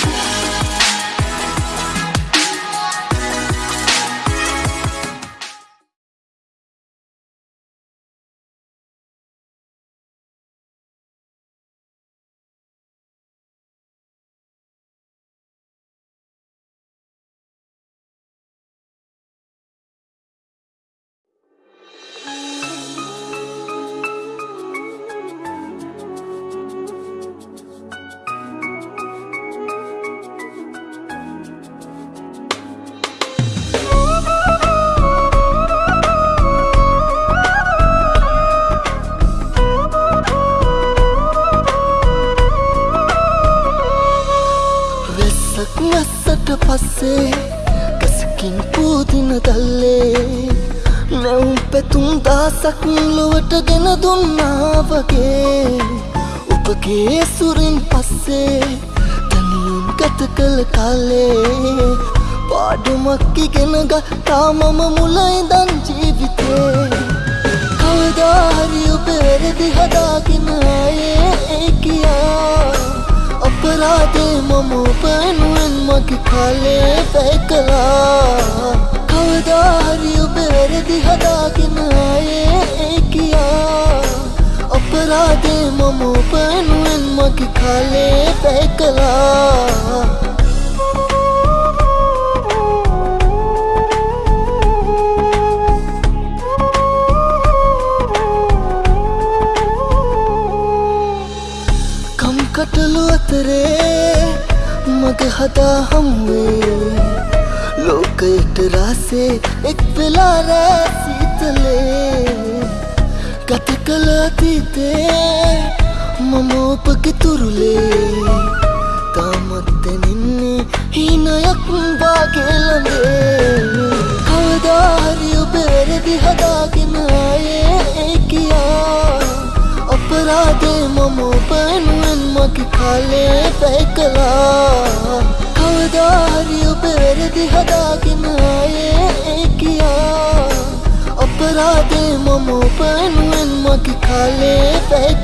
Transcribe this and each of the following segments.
වෙස්සක් පස්සේ කසකින් පූදින දල්ලේ නැවුම් පැතුම් දාසක් ලොවට ගෙන දුන්නා වගේ. උපගේ සුරින් පස්සේ තනියෙන් ගත කළ කාලේ පාඩුමක් ඉගෙන ගත්තා මම මුලයිදන් මම උපනුවෙන් මගේ කාලේ වැය කළා. කවදාහරි ඔබ වැරදි හදාගෙන ආයේ ඒ කියා. අපරාධේ මම උපනුවෙන් මගේ කාලේ වැය කළා. කම්කටලු අතරේ මග හදා හම්වේ. ලෝකයට රාසේ එක් වෙලා රෑ සීතලේ. ගත කළ අතීතේ මම ඔබගේ තුරුලේ තාමත් දැනෙන්නේ හීනයක් වාගේ ළඟේ. කවදාහරි ඔබ වැරදි හදාගෙන ආයේ ඒ කියා. අපරාධේ මම ඔබනුවෙන් මගේ කාලේ වැය කළා කවදාහරි ඔබ වැරදි හදාගෙන ආයේ ඒ කියා. අපරාධේ මම ඔබනුවෙන් මගේ කාලේ වැය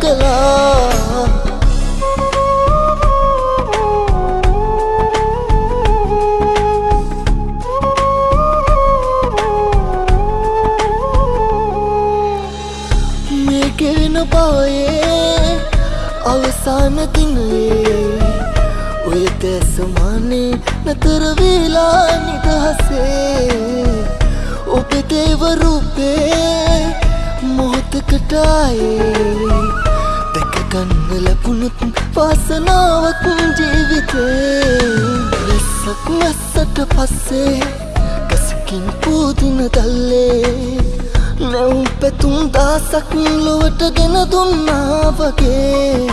අවසාන දිනයේ ඔය දැසමානේ නතරවෙලා නිදහසේ ඔබ දේවරූපේ මොහොතකටායේ දැකගන්න ලැබුණුත් වාසනාවක් ජීවිතේ ලෙස්සක් මැස්සට පස්සේ ගසකින් පූදින දල්ලේ නැවුම් පැතුම් දාසක් ලොවට ගෙන දුන්නා වගේ.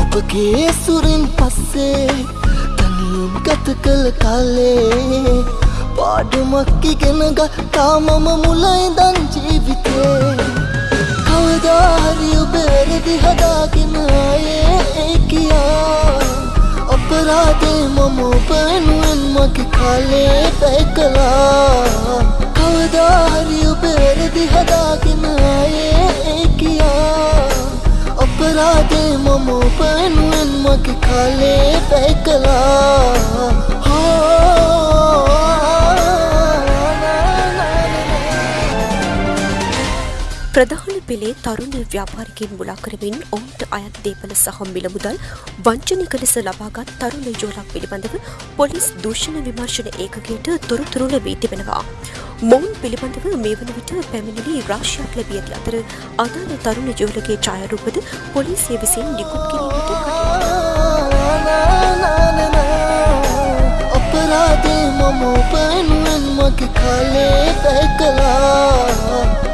ඔබගේ සුරින් පස්සේ තනියෙන් ගත කළ කාලේ. පාඩුමක් ඉගෙන ගත්තා මම මුලයිදන් ජීවිතේ. කවදාහරි ඔබ වැරදි හදාගෙන ආයේ ඒ කියා. අපරාධේ මම ඔබනුවෙන් මගේ කාලේ වැය කළා. කවදාහරි ඔබ වැරදි හදාගෙන ආයේ ඒ කියා අපරාධේ මම ඔබනුවෙන් මගේ කාලේ වැය කළා ප්‍රධාන පෙළේ තරුණ ව්‍යාපාරිකින් මුලා කරමින් ඔවුන්ට අයත් දේපල සහ මිල මුදල් වංචනික ලෙස ලබාගත් තරුණ යෝලක් පිළිබඳව පොලිස් දූෂණ විමර්ශන ඒකකයට තොරතුරු ලැබී තිබෙනවා. මොවුන් පිළිබඳව මේ වන විට පැමිණිලි රාශියක් ලැබී ඇති අතර අදාළ තරුණ යෝලගේ ඡායාරූපද පොලිසිය විසින් නිකුත් කිරීමට අපරාධේ මම උපනුවෙන් මගේ කාලේ වැය කළා